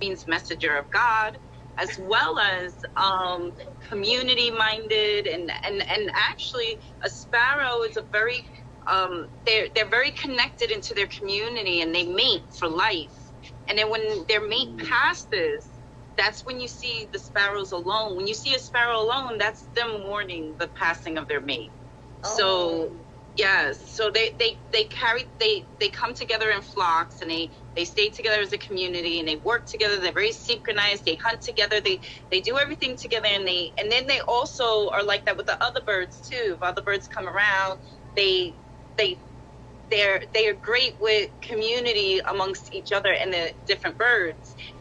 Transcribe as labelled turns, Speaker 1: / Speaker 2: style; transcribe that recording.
Speaker 1: means messenger of God, as well as um, community minded and, and and actually a sparrow is a very um, they're they're very connected into their community and they mate for life. And then when their mate passes, that's when you see the sparrows alone. When you see a sparrow alone, that's them mourning the passing of their mate.
Speaker 2: Oh.
Speaker 1: So yes, so they they they carry they they come together in flocks and they they stay together as a community and they work together. They're very synchronized. They hunt together. They they do everything together and they and then they also are like that with the other birds too. If other birds come around, they they they're they are great with community amongst each other and the different birds